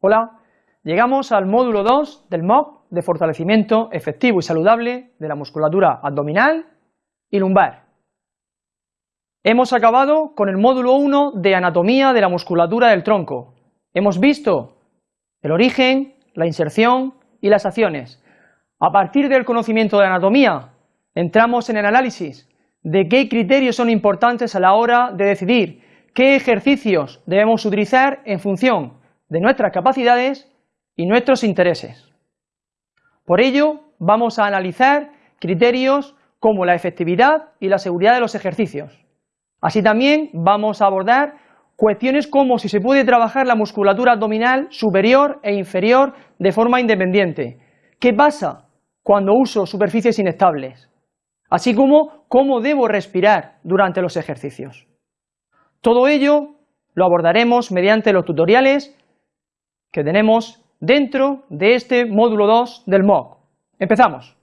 Hola, llegamos al módulo 2 del MOOC de fortalecimiento efectivo y saludable de la musculatura abdominal y lumbar. Hemos acabado con el módulo 1 de anatomía de la musculatura del tronco. Hemos visto el origen, la inserción y las acciones. A partir del conocimiento de anatomía, entramos en el análisis de qué criterios son importantes a la hora de decidir qué ejercicios debemos utilizar en función de nuestras capacidades y nuestros intereses. Por ello, vamos a analizar criterios como la efectividad y la seguridad de los ejercicios. Así también vamos a abordar cuestiones como si se puede trabajar la musculatura abdominal superior e inferior de forma independiente. ¿Qué pasa cuando uso superficies inestables? Así como cómo debo respirar durante los ejercicios. Todo ello lo abordaremos mediante los tutoriales que tenemos dentro de este módulo 2 del MOOC. Empezamos.